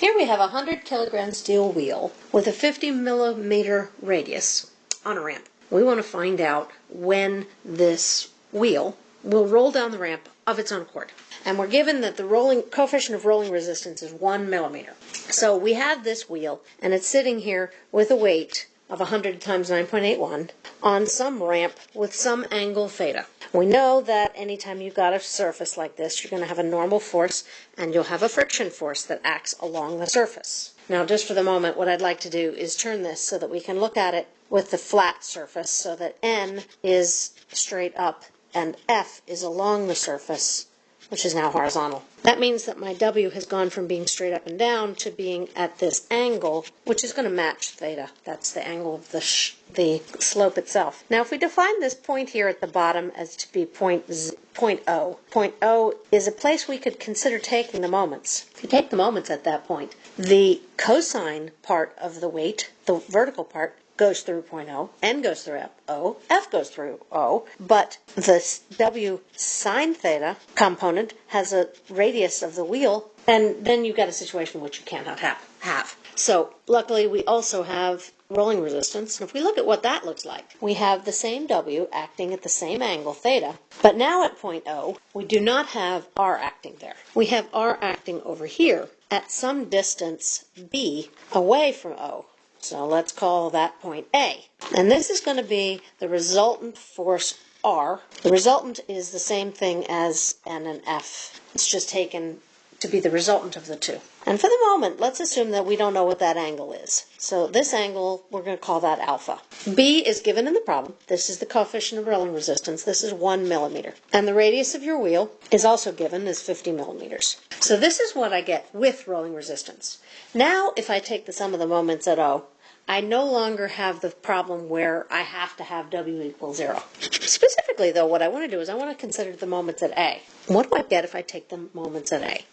Here we have a 100 kilogram steel wheel with a 50 millimeter radius on a ramp. We want to find out when this wheel will roll down the ramp of its own accord. And we're given that the rolling coefficient of rolling resistance is one millimeter. So we have this wheel and it's sitting here with a weight of 100 times 9.81 on some ramp with some angle theta. We know that anytime you've got a surface like this, you're going to have a normal force and you'll have a friction force that acts along the surface. Now, just for the moment, what I'd like to do is turn this so that we can look at it with the flat surface so that N is straight up and F is along the surface which is now horizontal. That means that my W has gone from being straight up and down to being at this angle, which is going to match theta. That's the angle of the, the slope itself. Now, if we define this point here at the bottom as to be point, z, point O, point O is a place we could consider taking the moments. If you take the moments at that point, the cosine part of the weight, the vertical part, goes through point O, N goes through O, F goes through O, but the W sine theta component has a radius of the wheel, and then you've got a situation which you cannot have. have. So luckily we also have rolling resistance. And if we look at what that looks like, we have the same W acting at the same angle, theta, but now at point O, we do not have R acting there. We have R acting over here at some distance B away from O. So let's call that point A. And this is going to be the resultant force R. The resultant is the same thing as N and F. It's just taken to be the resultant of the two. And for the moment, let's assume that we don't know what that angle is. So this angle, we're going to call that alpha. B is given in the problem. This is the coefficient of rolling resistance. This is one millimeter. And the radius of your wheel is also given as 50 millimeters. So this is what I get with rolling resistance. Now, if I take the sum of the moments at O, I no longer have the problem where I have to have W equals zero. Specifically, though, what I want to do is I want to consider the moments at A. What do I get if I take the moments at A?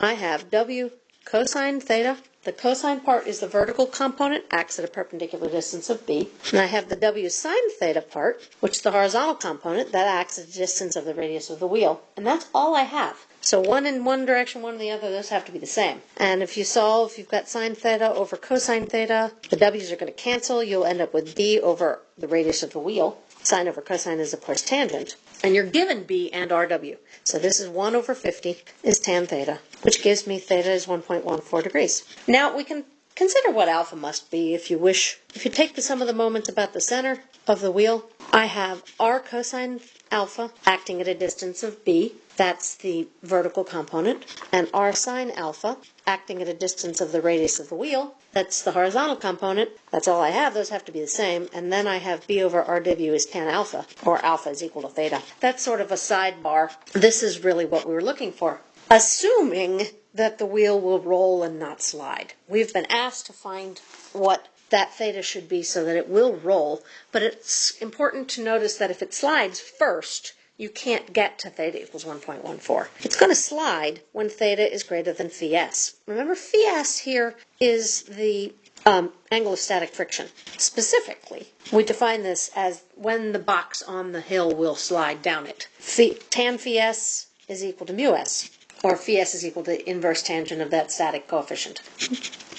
I have W cosine theta. The cosine part is the vertical component, acts at a perpendicular distance of b. And I have the w sine theta part, which is the horizontal component, that acts at a distance of the radius of the wheel. And that's all I have. So one in one direction, one in the other, those have to be the same. And if you solve, you've got sine theta over cosine theta. The w's are going to cancel. You'll end up with b over the radius of the wheel. Sine over cosine is, of course, tangent. And you're given b and rw. So this is 1 over 50 is tan theta, which gives me theta is 1.14 degrees. Now we can consider what alpha must be if you wish. If you take the sum of the moments about the center of the wheel, I have r cosine alpha acting at a distance of b. That's the vertical component. And r sine alpha acting at a distance of the radius of the wheel. That's the horizontal component. That's all I have. Those have to be the same. And then I have b over rw is tan alpha, or alpha is equal to theta. That's sort of a sidebar. This is really what we were looking for. Assuming that the wheel will roll and not slide. We've been asked to find what that theta should be so that it will roll, but it's important to notice that if it slides first, you can't get to theta equals 1.14. It's going to slide when theta is greater than phi s. Remember, phi s here is the um, angle of static friction. Specifically, we define this as when the box on the hill will slide down it. Phi, tan phi s is equal to mu s, or phi s is equal to inverse tangent of that static coefficient.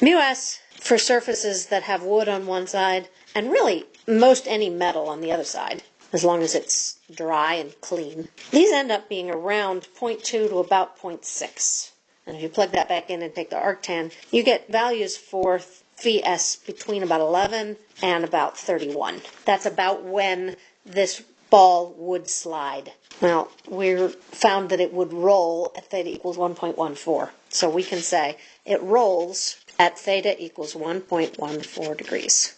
mu s for surfaces that have wood on one side, and really most any metal on the other side, as long as it's dry and clean. These end up being around 0.2 to about 0.6. And if you plug that back in and take the arctan, you get values for phi s between about 11 and about 31. That's about when this ball would slide. Well, we found that it would roll at theta equals 1.14. So we can say it rolls at theta equals 1.14 degrees.